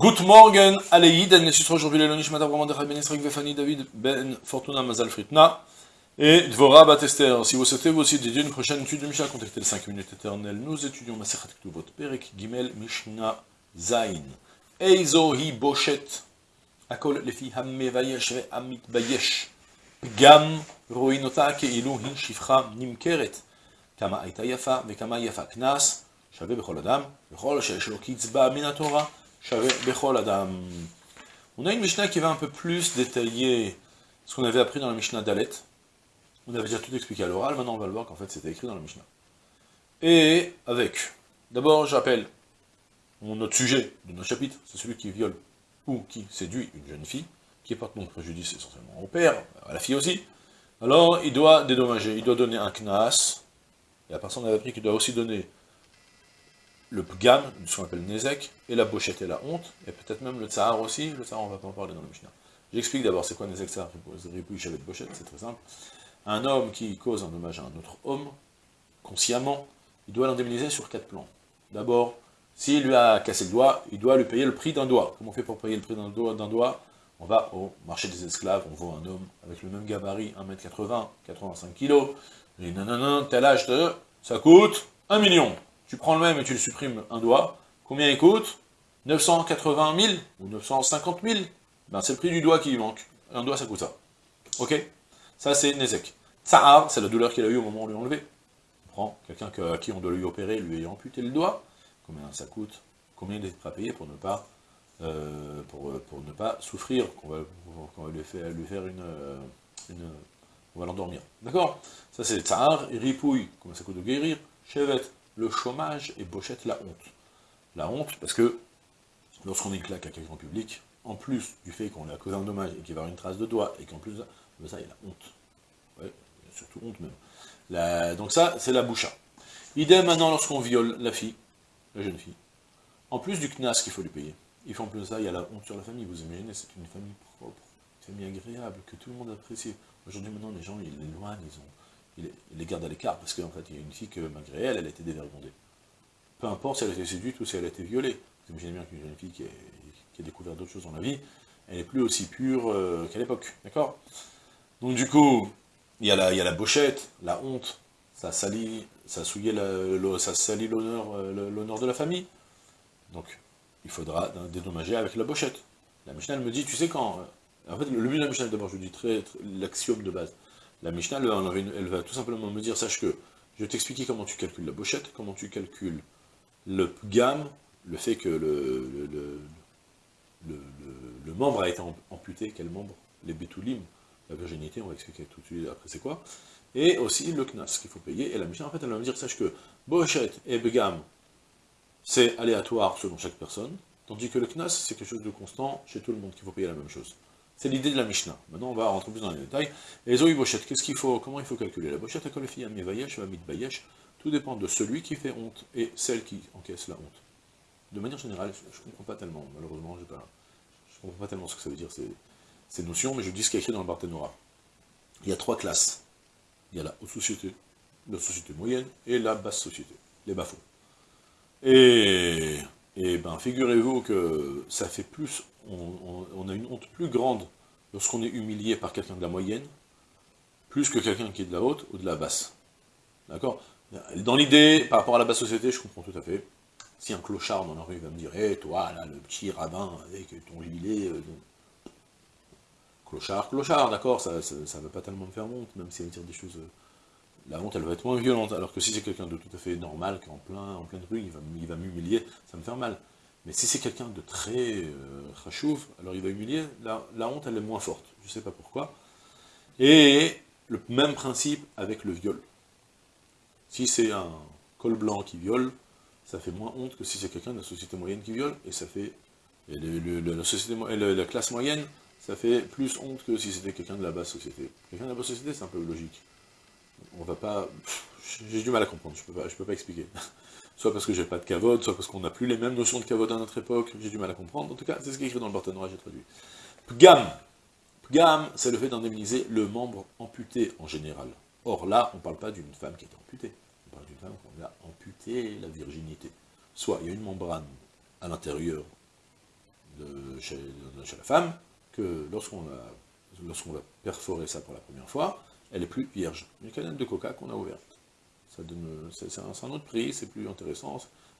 Good morning, Aleïd, elle n'est aujourd'hui le Lonish Mata Brahman Ben Israël Vefani David Ben Fortuna Mazal Fritna et Dvora Batester. Si vous souhaitez vous aussi dédier une prochaine étude de Mishnah, contactez les 5 minutes éternelles. Nous étudions Masechat Ktuvot, Perek Gimel Mishnah Zain. Eizo hi boshet, akol lefi hammevayesh ve amit bayesh. Gam roinota כאילו היא שפחה נמכרת. כמה הייתה יפה וכמה יפה. קנס שווה בכל אדם, וכל שיש לו קצבה מן התורה. on a une Mishnah qui va un peu plus détailler ce qu'on avait appris dans la Mishnah d'Alet. On avait déjà tout expliqué à l'oral, maintenant on va le voir qu'en fait c'était écrit dans la Mishnah. Et avec, d'abord j'appelle mon autre sujet de notre chapitre, c'est celui qui viole ou qui séduit une jeune fille, qui porte mon préjudice essentiellement au père, à la fille aussi, alors il doit dédommager, il doit donner un knas, et la personne avait appris qu'il doit aussi donner le pgam, ce qu'on appelle nezek, et la bochette et la honte, et peut-être même le tsahar aussi, le tsahar on va pas en parler dans le Mishnah. J'explique d'abord c'est quoi nezek, tsahar, ripouille, chavet, bochette, c'est très simple. Un homme qui cause un dommage à un autre homme, consciemment, il doit l'indemniser sur quatre plans. D'abord, s'il lui a cassé le doigt, il doit lui payer le prix d'un doigt. Comment on fait pour payer le prix d'un doigt, On va au marché des esclaves, on voit un homme avec le même gabarit, 1m80, 85 kg, et non, non, non, tel âge de, ça coûte 1 million tu prends le même et tu le supprimes un doigt, combien il coûte? 980 000 ou 950 000 ben, c'est le prix du doigt qui lui manque. Un doigt, ça coûte ça. Ok? Ça, c'est Nezek. Tsahar, c'est la douleur qu'il a eu au moment où on lui a enlevé. On prend quelqu'un à qui on doit lui opérer, lui ayant amputé le doigt. Combien ça coûte? Combien il est à payer pour ne pas, euh, pour, ne pas souffrir? Qu'on va, va, lui faire, lui faire une, euh, on va l'endormir. D'accord? Ça, c'est Tsahar, ripouille. Combien ça coûte de guérir? Chevet, le chômage et Bochette la honte. La honte, parce que lorsqu'on éclate à quelqu'un en public, en plus du fait qu'on a causé un dommage et qu'il va y avoir une trace de doigt, et qu'en plus ça, il a honte. Ouais, surtout honte même. donc ça, c'est la boucha. Idem maintenant lorsqu'on viole la fille, la jeune fille. En plus du knas qu'il faut lui payer, il faut en plus ça, il y a la honte sur la famille. Vous imaginez, c'est une famille propre, une famille agréable, que tout le monde apprécie. Aujourd'hui, maintenant, les gens, ils l'éloignent, ils ont il, les garde à l'écart, parce qu'en fait, il y a une fille que, malgré elle, elle a été dévergondée. Peu importe si elle a été séduite ou si elle a été violée. Vous imaginez bien qu'une jeune fille qui, a découvert d'autres choses dans la vie, elle n'est plus aussi pure euh, qu'à l'époque, d'accord? Donc du coup, il y, a la, il la bochette, la honte, ça salit, ça souillait ça salit l'honneur euh, l'honneur de la famille. Donc, il faudra dédommager avec la bochette. La Mishnah, me dit, tu sais quand... En fait, le but de la Mishnah, d'abord, je vous dis l'axiome de base. La Mishnah, elle, va tout simplement me dire, sache que je vais t'expliquer comment tu calcules la bochette, comment tu calcules le gamme, le fait que le, membre a été amputé, quel membre? Les bétoulim, la virginité, on va expliquer tout de suite après c'est quoi, et aussi le knas qu'il faut payer, et la Mishnah, en fait, elle va me dire, sache que bochette et begam, c'est aléatoire selon chaque personne, tandis que le knas, c'est quelque chose de constant chez tout le monde, qu'il faut payer la même chose. C'est l'idée de la Mishnah. Maintenant, on va rentrer plus dans les détails. Et Zoï Bochette, qu'est-ce qu'il faut, comment il faut calculer? La Bochette, à fille Vayesh, va Bayesh, tout dépend de celui qui fait honte et celle qui encaisse la honte. De manière générale, je ne comprends pas tellement, malheureusement, je ne comprends pas tellement ce que ça veut dire ces, notions, mais je dis ce qui est écrit dans le Barthénora. Il y a trois classes. Il y a la haute société, la société moyenne et la basse société, les bafos. Et, et ben, figurez-vous que ça fait plus on, a une honte plus grande lorsqu'on est humilié par quelqu'un de la moyenne, plus que quelqu'un qui est de la haute ou de la basse. D'accord? Dans l'idée, par rapport à la basse société, je comprends tout à fait. Si un clochard dans la rue va me dire, hé, eh, toi, là, le petit rabbin avec ton gilet... Euh, clochard, clochard, d'accord, ça ne va pas tellement me faire honte, même si elle dire des choses... La honte, elle va être moins violente, alors que si c'est quelqu'un de tout à fait normal, qui est en, plein, en pleine rue, il va, m'humilier, ça me fait mal. Mais si c'est quelqu'un de très euh, alors il va humilier, la, honte elle est moins forte, je ne sais pas pourquoi. Et le même principe avec le viol. Si c'est un col blanc qui viole, ça fait moins honte que si c'est quelqu'un de la société moyenne qui viole, et ça fait, société, la, classe moyenne, ça fait plus honte que si c'était quelqu'un de la basse société. Quelqu'un de la basse société, c'est un peu logique. On va pas... J'ai du mal à comprendre, je peux pas, je peux pas expliquer. soit parce que j'ai pas de cavode, soit parce qu'on n'a plus les mêmes notions de cavode à notre époque, j'ai du mal à comprendre, en tout cas, c'est ce qui est écrit dans le partenariat, j'ai traduit. Pgam. Pgam, c'est le fait d'indemniser le membre amputé en général. Or là, on ne parle pas d'une femme qui est amputée, on parle d'une femme qui a amputé la virginité. Soit il y a une membrane à l'intérieur chez, chez la femme, que lorsqu'on lorsqu'on va perforer ça pour la première fois, elle est plus vierge. Une canette de coca qu'on a ouverte. C'est un, autre prix, c'est plus intéressant,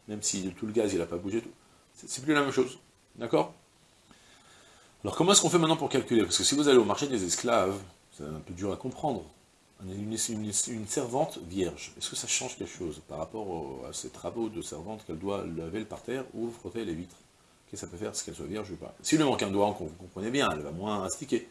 même si tout le gaz il n'a pas bougé, c'est plus la même chose. D'accord? Alors comment est-ce qu'on fait maintenant pour calculer? Parce que si vous allez au marché des esclaves, c'est un peu dur à comprendre. Une, servante vierge, est-ce que ça change quelque chose par rapport à ces travaux de servante qu'elle doit laver le parterre ou frotter les vitres? Qu'est-ce que ça peut faire, ce qu'elle soit vierge ou pas? S'il lui manque un doigt, vous comprenez bien, elle va moins astiquer.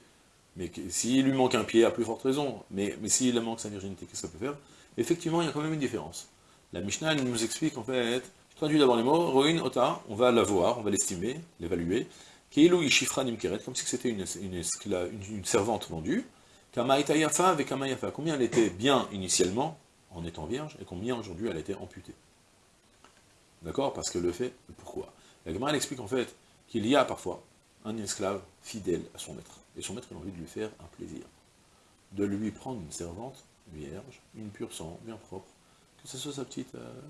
Mais s'il lui manque un pied, à plus forte raison. Mais, mais s'il manque sa virginité, qu'est-ce que ça peut faire? Effectivement, il y a quand même une différence. La Mishnah nous explique en fait, je traduis d'abord les mots, Roin, Ota, on va la voir, on va l'estimer, l'évaluer. Keilu Nimkeret, comme si c'était une, une, servante vendue. Kamaita Yafa avec Kamayafa. Combien elle était bien initialement, en étant vierge, et combien aujourd'hui elle était amputée? D'accord? Parce que le fait, pourquoi? La Gemara elle explique en fait qu'il y a parfois un esclave fidèle à son maître. Et son maître a envie de lui faire un plaisir. De lui prendre une servante vierge, une pure sang, bien propre, que ce soit sa petite, euh,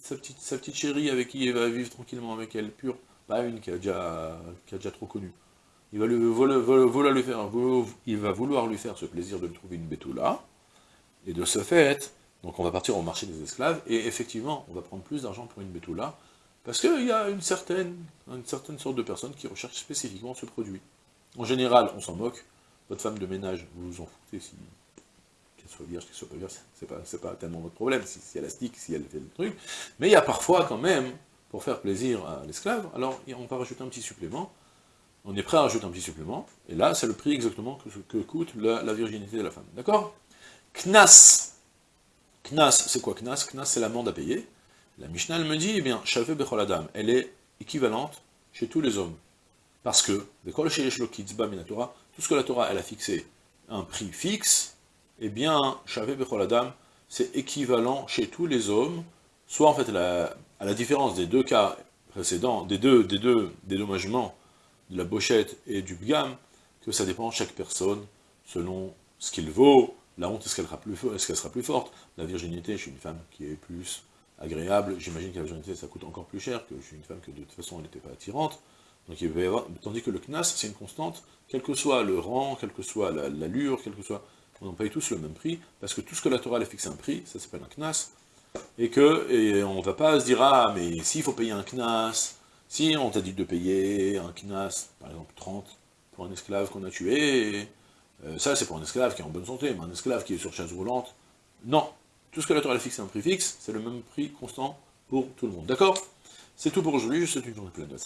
sa, petite, sa, petite, chérie avec qui il va vivre tranquillement avec elle, pure, pas une qui a déjà, qui a déjà trop connu. Il va, lui, vouloir lui faire, il va vouloir lui faire ce plaisir de lui trouver une bétoula, et de ce fait, donc on va partir au marché des esclaves, et effectivement, on va prendre plus d'argent pour une bétoula, parce qu'il y a une certaine, une certaine sorte de personnes qui recherchent spécifiquement ce produit. En général, on s'en moque, votre femme de ménage, vous vous en foutez si qu'elle soit vierge, qu'elle soit pas vierge, c'est pas, pas tellement votre problème, si, elle a stick, si elle fait le truc, mais il y a parfois quand même, pour faire plaisir à l'esclave, alors on va rajouter un petit supplément, on est prêt à rajouter un petit supplément, et là, c'est le prix exactement que, coûte la, virginité de la femme, d'accord? Knas, Knas, c'est quoi Knas? Knas, c'est l'amende à payer, la Mishnah, me dit, eh bien, Shaveh Becholadam, elle est équivalente chez tous les hommes, parce que, tout ce que la Torah, a fixé un prix fixe, eh bien, Shavé Becholadam, c'est équivalent chez tous les hommes, soit en fait, à la différence des deux cas précédents, des deux, dédommagements de la bochette et du bgam, que ça dépend de chaque personne, selon ce qu'il vaut, la honte, est-ce qu'elle sera, est plus forte, la virginité chez une femme qui est plus agréable, j'imagine que la virginité, ça coûte encore plus cher que chez une femme que de toute façon, elle n'était pas attirante, donc il y avoir, tandis que le knas, c'est une constante, quel que soit le rang, quelle que soit l'allure, quel que soit on paye tous le même prix, parce que tout ce que la Torah a fixé un prix, ça s'appelle un knas, et que et on ne va pas se dire, ah, mais s'il faut payer un knas, si on t'a dit de payer un knas, par exemple 30, pour un esclave qu'on a tué, euh, ça c'est pour un esclave qui est en bonne santé, mais un esclave qui est sur chaise roulante, non. Tout ce que la Torah a fixé un prix fixe, c'est le même prix constant pour tout le monde. D'accord? C'est tout pour aujourd'hui, je souhaite une journée pleine de.